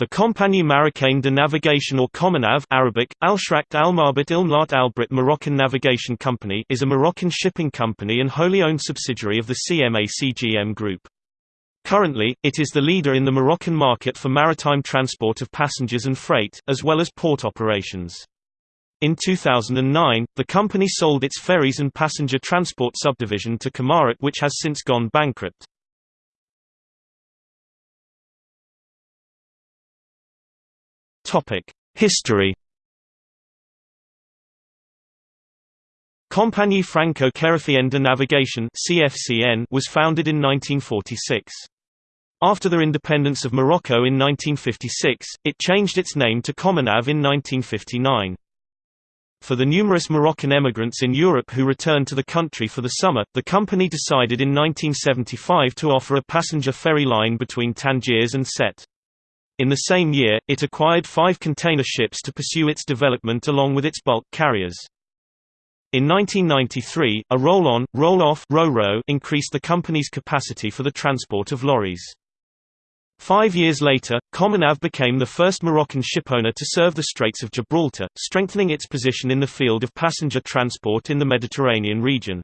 The Compagnie Marocaine de Navigation or Cominav Arabic, Al-Shrakt al-Marbit Ilmlat al-Brit Moroccan Navigation Company is a Moroccan shipping company and wholly owned subsidiary of the CMA CGM Group. Currently, it is the leader in the Moroccan market for maritime transport of passengers and freight, as well as port operations. In 2009, the company sold its ferries and passenger transport subdivision to Comarit which has since gone bankrupt. History Compagnie Franco-Chérifienne de Navigation (CFCN) was founded in 1946. After the independence of Morocco in 1956, it changed its name to Cominav in 1959. For the numerous Moroccan emigrants in Europe who returned to the country for the summer, the company decided in 1975 to offer a passenger ferry line between Tangiers and Sète. In the same year, it acquired five container ships to pursue its development along with its bulk carriers. In 1993, a roll-on, roll-off increased the company's capacity for the transport of lorries. Five years later, Cominav became the first Moroccan shipowner to serve the Straits of Gibraltar, strengthening its position in the field of passenger transport in the Mediterranean region.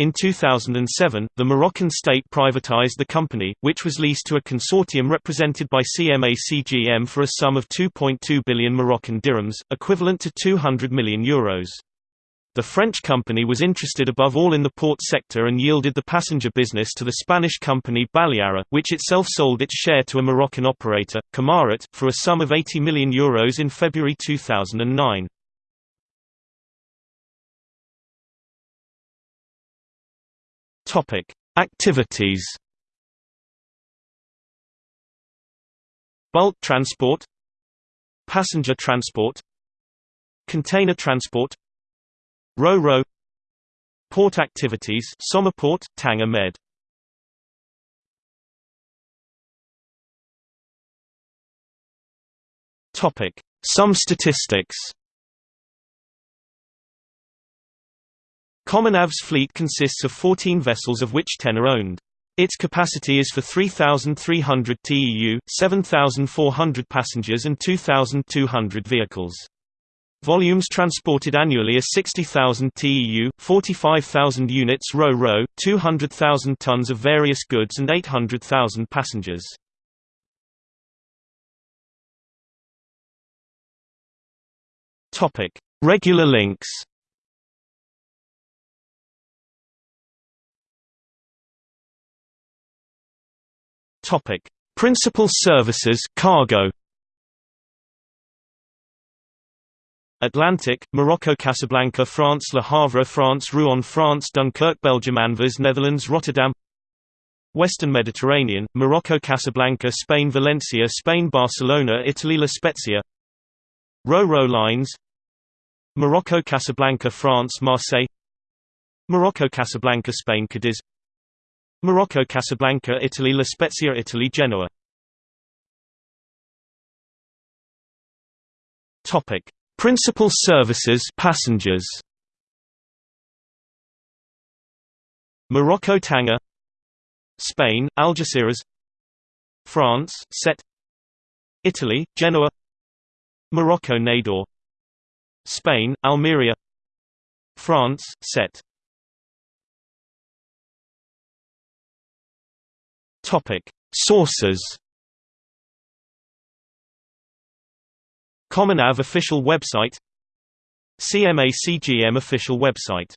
In 2007, the Moroccan state privatized the company, which was leased to a consortium represented by CMA CGM for a sum of 2.2 billion Moroccan dirhams, equivalent to 200 million euros. The French company was interested above all in the port sector and yielded the passenger business to the Spanish company Baleària, which itself sold its share to a Moroccan operator, Comarit, for a sum of 80 million euros in February 2009. Topic: Activities. Bulk transport, passenger transport, container transport, Ro-Ro, port activities, Somaport, Tanger Med. Topic: Some statistics. Cominav's fleet consists of 14 vessels of which 10 are owned. Its capacity is for 3,300 TEU, 7,400 passengers and 2,200 vehicles. Volumes transported annually are 60,000 TEU, 45,000 units Ro-Ro, 200,000 tons of various goods and 800,000 passengers. Regular links Topic: Principal services cargo. Atlantic, Morocco Casablanca France Le Havre France Rouen France Dunkirk Belgium Anvers Netherlands Rotterdam. Western Mediterranean, Morocco Casablanca Spain Valencia Spain Barcelona Italy La Spezia. Ro-Ro lines. Morocco Casablanca France Marseille. Morocco Casablanca Spain Cadiz Morocco Casablanca Italy La Spezia Italy Genoa. Topic. Principal services passengers. Morocco Tanger Spain Algeciras. France Sète. Italy Genoa. Morocco Nador. Spain Almeria. France Sète Topic: Sources. Cominav official website CMA CGM official website